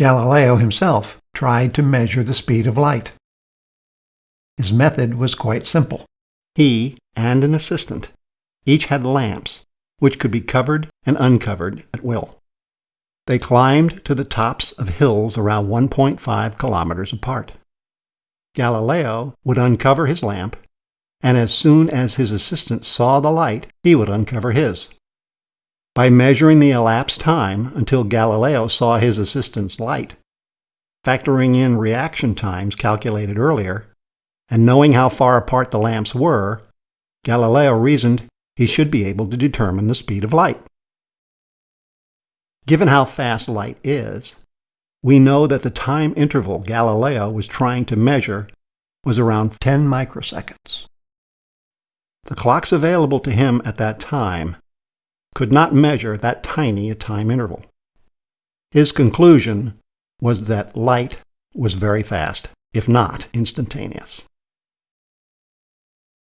Galileo himself tried to measure the speed of light. His method was quite simple. He and an assistant each had lamps which could be covered and uncovered at will. They climbed to the tops of hills around 1.5 kilometers apart. Galileo would uncover his lamp, and as soon as his assistant saw the light, he would uncover his. By measuring the elapsed time until Galileo saw his assistant's light, factoring in reaction times calculated earlier, and knowing how far apart the lamps were, Galileo reasoned he should be able to determine the speed of light. Given how fast light is, we know that the time interval Galileo was trying to measure was around 10 microseconds. The clocks available to him at that time could not measure that tiny a time interval. His conclusion was that light was very fast, if not instantaneous.